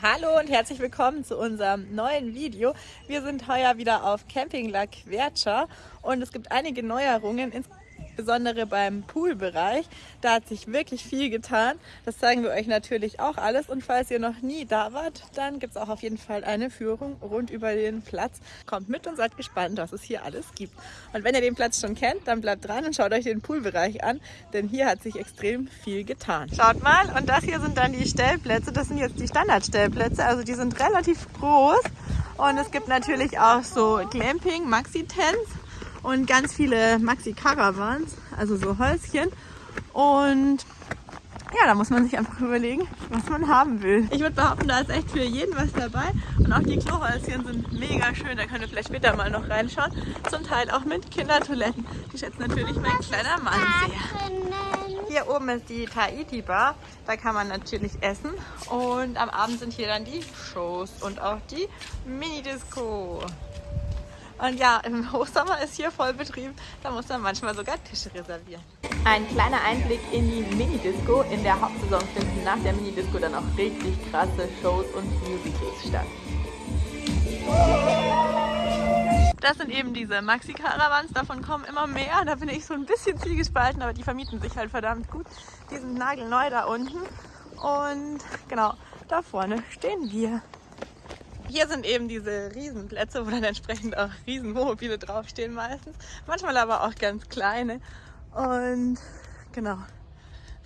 Hallo und herzlich willkommen zu unserem neuen Video. Wir sind heuer wieder auf Camping La Quercia und es gibt einige Neuerungen, insbesondere beim Poolbereich. Da hat sich wirklich viel getan. Das zeigen wir euch natürlich auch alles. Und falls ihr noch nie da wart, dann gibt es auch auf jeden Fall eine Führung rund über den Platz. Kommt mit und seid gespannt, was es hier alles gibt. Und wenn ihr den Platz schon kennt, dann bleibt dran und schaut euch den Poolbereich an, denn hier hat sich extrem viel getan. Schaut mal, und das hier sind dann die Stellplätze. Das sind jetzt die Standardstellplätze, also die sind relativ groß. Und es gibt natürlich auch so Glamping, Maxi-Tents und ganz viele Maxi-Caravans, also so Häuschen. Und ja, da muss man sich einfach überlegen, was man haben will. Ich würde behaupten, da ist echt für jeden was dabei. Und auch die Klohäuschen sind mega schön. Da könnt ihr vielleicht später mal noch reinschauen. Zum Teil auch mit Kindertoiletten. Die schätzt natürlich mein kleiner Mann sehr. Hier oben ist die Tahiti Bar. Da kann man natürlich essen. Und am Abend sind hier dann die Shows und auch die Mini-Disco. Und ja, im Hochsommer ist hier voll Betrieb. Da muss man manchmal sogar Tische reservieren. Ein kleiner Einblick in die Mini-Disco. In der Hauptsaison finden nach der Mini-Disco dann auch richtig krasse Shows und Musicals statt. Das sind eben diese Maxi-Caravans, davon kommen immer mehr. Da bin ich so ein bisschen zielgespalten, aber die vermieten sich halt verdammt gut. Die sind nagelneu da unten. Und genau, da vorne stehen wir. Hier sind eben diese Riesenplätze, wo dann entsprechend auch Riesenwohnmobile draufstehen meistens. Manchmal aber auch ganz kleine. Und genau,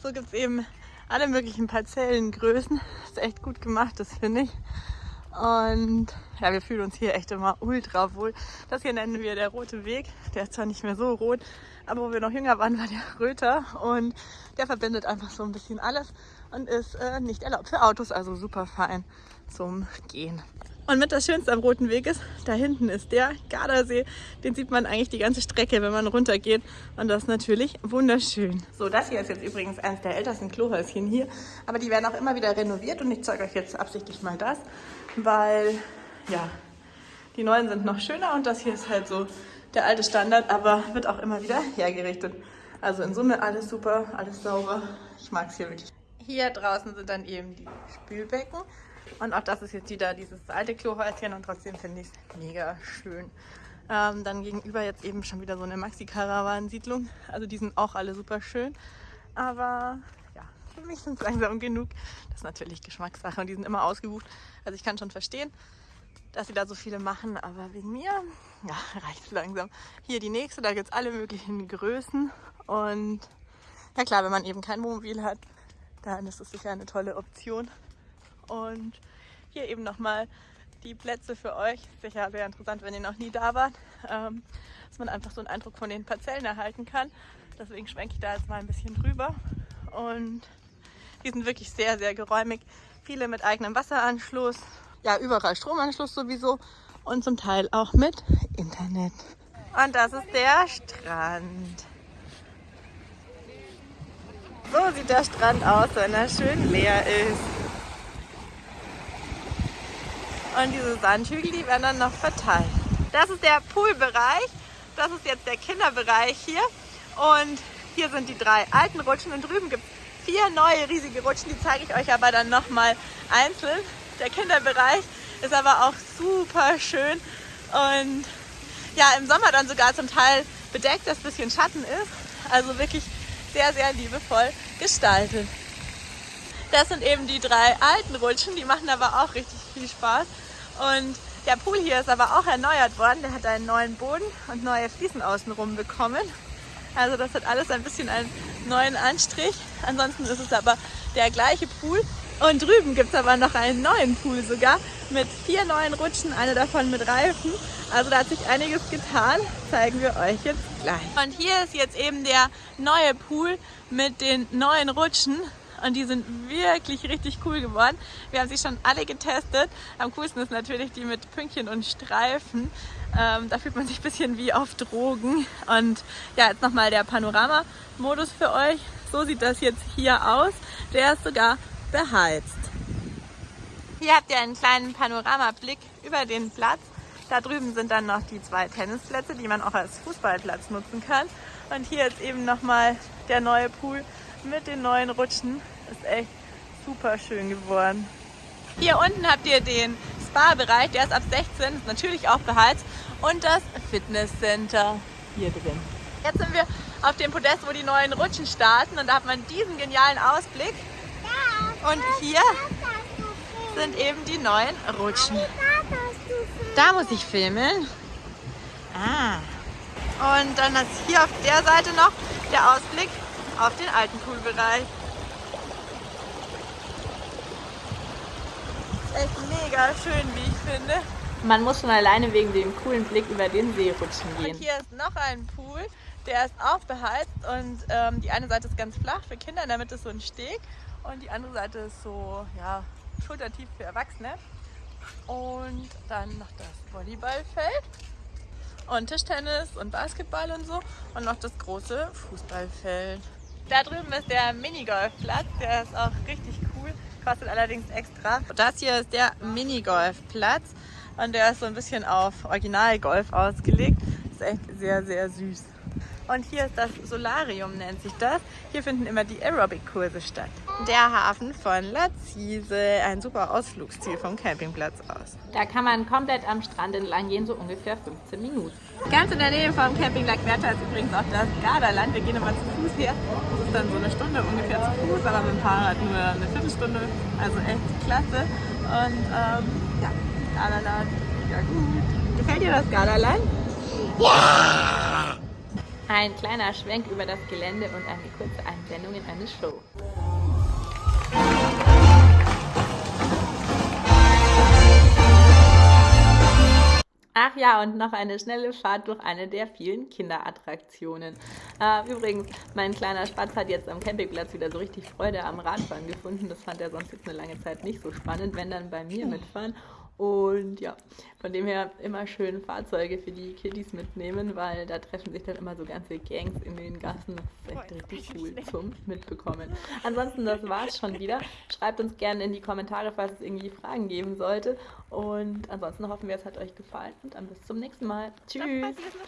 so gibt es eben alle möglichen Parzellengrößen. Ist echt gut gemacht, das finde ich. Und ja, wir fühlen uns hier echt immer ultra wohl. Das hier nennen wir der rote Weg. Der ist zwar nicht mehr so rot, aber wo wir noch jünger waren, war der Röter. Und der verbindet einfach so ein bisschen alles und ist äh, nicht erlaubt für Autos, also super fein zum Gehen. Und mit das Schönste am Roten Weg ist, da hinten ist der Gardasee. Den sieht man eigentlich die ganze Strecke, wenn man runtergeht. Und das ist natürlich wunderschön. So, das hier ist jetzt übrigens eines der ältesten Klohäuschen hier. Aber die werden auch immer wieder renoviert und ich zeige euch jetzt absichtlich mal das, weil, ja, die neuen sind noch schöner und das hier ist halt so der alte Standard, aber wird auch immer wieder hergerichtet. Also in Summe alles super, alles sauber. Ich mag es hier wirklich. Hier draußen sind dann eben die Spülbecken. Und auch das ist jetzt wieder dieses alte Klohäuschen und trotzdem finde ich es mega schön. Ähm, dann gegenüber jetzt eben schon wieder so eine Maxi-Karawan-Siedlung. Also die sind auch alle super schön. Aber ja, für mich sind es langsam genug. Das ist natürlich Geschmackssache und die sind immer ausgebucht. Also ich kann schon verstehen, dass sie da so viele machen, aber wegen mir, ja, reicht langsam. Hier die nächste, da gibt es alle möglichen Größen und ja klar, wenn man eben kein Wohnmobil hat, dann ist es sicher eine tolle Option. Und hier eben nochmal die Plätze für euch. Sicher sehr interessant, wenn ihr noch nie da wart, ähm, dass man einfach so einen Eindruck von den Parzellen erhalten kann. Deswegen schwenke ich da jetzt mal ein bisschen drüber. Und die sind wirklich sehr, sehr geräumig. Viele mit eigenem Wasseranschluss, ja überall Stromanschluss sowieso und zum Teil auch mit Internet. Und das ist der Strand. So sieht der Strand aus, wenn er schön leer ist. Und diese Sandhügel, die werden dann noch verteilt. Das ist der Poolbereich. Das ist jetzt der Kinderbereich hier. Und hier sind die drei alten Rutschen. Und drüben gibt es vier neue riesige Rutschen. Die zeige ich euch aber dann nochmal einzeln. Der Kinderbereich ist aber auch super schön. Und ja, im Sommer dann sogar zum Teil bedeckt, dass ein bisschen Schatten ist. Also wirklich sehr, sehr liebevoll gestaltet. Das sind eben die drei alten Rutschen, die machen aber auch richtig viel Spaß. Und der Pool hier ist aber auch erneuert worden. Der hat einen neuen Boden und neue Fliesen außenrum bekommen. Also das hat alles ein bisschen einen neuen Anstrich. Ansonsten ist es aber der gleiche Pool. Und drüben gibt es aber noch einen neuen Pool sogar mit vier neuen Rutschen, eine davon mit Reifen. Also da hat sich einiges getan, zeigen wir euch jetzt gleich. Und hier ist jetzt eben der neue Pool mit den neuen Rutschen und die sind wirklich richtig cool geworden. Wir haben sie schon alle getestet. Am coolsten ist natürlich die mit Pünktchen und Streifen. Ähm, da fühlt man sich ein bisschen wie auf Drogen. Und ja, jetzt nochmal der Panorama-Modus für euch. So sieht das jetzt hier aus. Der ist sogar beheizt. Hier habt ihr einen kleinen Panoramablick über den Platz. Da drüben sind dann noch die zwei Tennisplätze, die man auch als Fußballplatz nutzen kann. Und hier ist eben nochmal der neue Pool mit den neuen Rutschen. Ist echt super schön geworden. Hier unten habt ihr den Spa-Bereich, der ist ab 16, ist natürlich auch beheizt. Und das Fitnesscenter hier drin. Jetzt sind wir auf dem Podest, wo die neuen Rutschen starten und da hat man diesen genialen Ausblick. Und hier sind eben die neuen Rutschen. Da muss ich filmen. Ah. Und dann ist hier auf der Seite noch der Ausblick auf den alten Poolbereich. Echt mega schön, wie ich finde. Man muss schon alleine wegen dem coolen Blick über den See rutschen gehen. Und hier ist noch ein Pool, der ist auch beheizt und ähm, die eine Seite ist ganz flach für Kinder, in der Mitte ist so ein Steg und die andere Seite ist so ja, schultertief für Erwachsene. Und dann noch das Volleyballfeld und Tischtennis und Basketball und so und noch das große Fußballfeld. Da drüben ist der Minigolfplatz, der ist auch richtig kostet allerdings extra. Das hier ist der Minigolfplatz und der ist so ein bisschen auf Originalgolf ausgelegt. Ist echt sehr, sehr süß. Und hier ist das Solarium, nennt sich das. Hier finden immer die Aerobic-Kurse statt. Der Hafen von Lazise, ein super Ausflugsziel vom Campingplatz aus. Da kann man komplett am Strand entlang gehen, so ungefähr 15 Minuten. Ganz in der Nähe vom Camping Lackwerta ist übrigens auch das Gardaland. Wir gehen immer zu Fuß her. Das ist dann so eine Stunde ungefähr zu Fuß, aber mit dem Fahrrad nur eine Viertelstunde. Also echt klasse. Und ähm, ja, Gardaland, ja gut. Gefällt dir das Gardaland? Ja! Ein kleiner Schwenk über das Gelände und eine kurze Einblendung in eine Show. Ach ja, und noch eine schnelle Fahrt durch eine der vielen Kinderattraktionen. Äh, übrigens, mein kleiner Spatz hat jetzt am Campingplatz wieder so richtig Freude am Radfahren gefunden. Das fand er sonst jetzt eine lange Zeit nicht so spannend, wenn dann bei mir mitfahren. Und ja, von dem her immer schön Fahrzeuge für die Kiddies mitnehmen, weil da treffen sich dann immer so ganze Gangs in den Gassen. Das ist echt richtig cool zum Mitbekommen. Ansonsten, das war's schon wieder. Schreibt uns gerne in die Kommentare, falls es irgendwie Fragen geben sollte. Und ansonsten hoffen wir, es hat euch gefallen und dann bis zum nächsten Mal. Tschüss!